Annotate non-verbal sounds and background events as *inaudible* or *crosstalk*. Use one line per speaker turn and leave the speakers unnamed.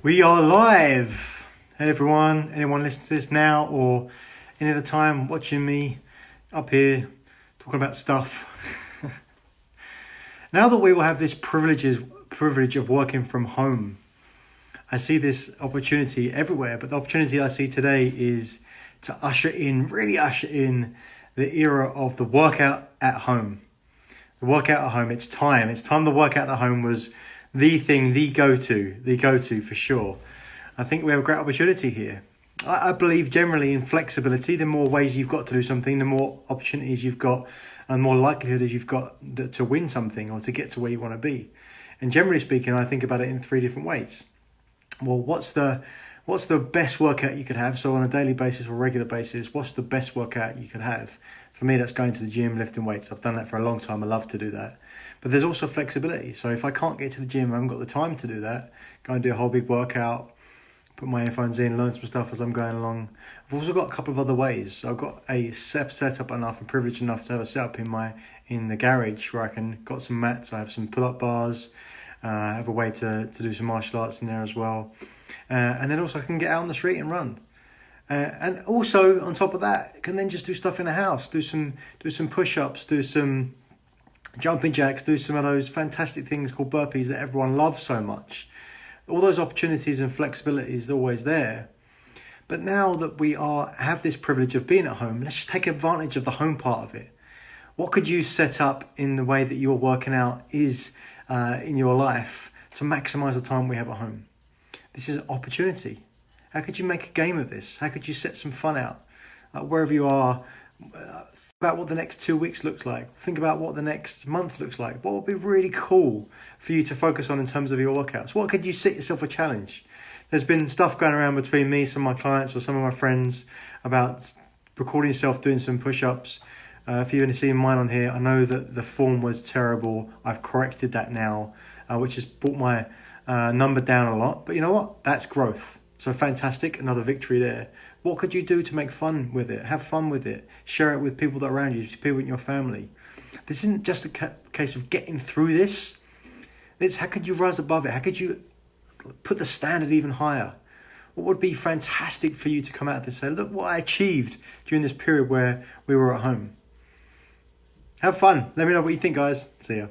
We are live. Hey everyone, anyone listening to this now or any other time watching me up here talking about stuff. *laughs* now that we will have this privileges privilege of working from home, I see this opportunity everywhere, but the opportunity I see today is to usher in, really usher in the era of the workout at home. The workout at home, it's time. It's time the workout at home was the thing, the go to, the go to for sure. I think we have a great opportunity here. I, I believe generally in flexibility. The more ways you've got to do something, the more opportunities you've got, and more likelihood is you've got to win something or to get to where you want to be. And generally speaking, I think about it in three different ways. Well, what's the what's the best workout you could have? So on a daily basis or regular basis, what's the best workout you could have? For me, that's going to the gym, lifting weights. I've done that for a long time. I love to do that. But there's also flexibility. So if I can't get to the gym, I haven't got the time to do that, go and do a whole big workout, put my earphones in, learn some stuff as I'm going along. I've also got a couple of other ways. So I've got a set setup enough and privileged enough to have a setup in my in the garage where I can got some mats. I have some pull up bars. Uh, have a way to, to do some martial arts in there as well. Uh, and then also I can get out on the street and run. Uh, and also on top of that, can then just do stuff in the house, do some do some push ups, do some jumping jacks, do some of those fantastic things called burpees that everyone loves so much. All those opportunities and flexibility is always there. But now that we are have this privilege of being at home, let's just take advantage of the home part of it. What could you set up in the way that you're working out is uh, in your life to maximize the time we have at home? This is an opportunity. How could you make a game of this? How could you set some fun out? Uh, wherever you are, uh, about what the next two weeks looks like. Think about what the next month looks like. What would be really cool for you to focus on in terms of your workouts? What could you set yourself a challenge? There's been stuff going around between me, some of my clients, or some of my friends about recording yourself doing some push ups. Uh, if you've only seen mine on here, I know that the form was terrible. I've corrected that now, uh, which has brought my uh, number down a lot. But you know what? That's growth. So fantastic, another victory there. What could you do to make fun with it? Have fun with it. Share it with people that are around you, people in your family. This isn't just a ca- case of getting through this. It's how could you rise above it? How could you put the standard even higher? What would be fantastic for you to come out and say, look what I achieved during this period where we were at home? Have fun. Let me know what you think, guys. See ya.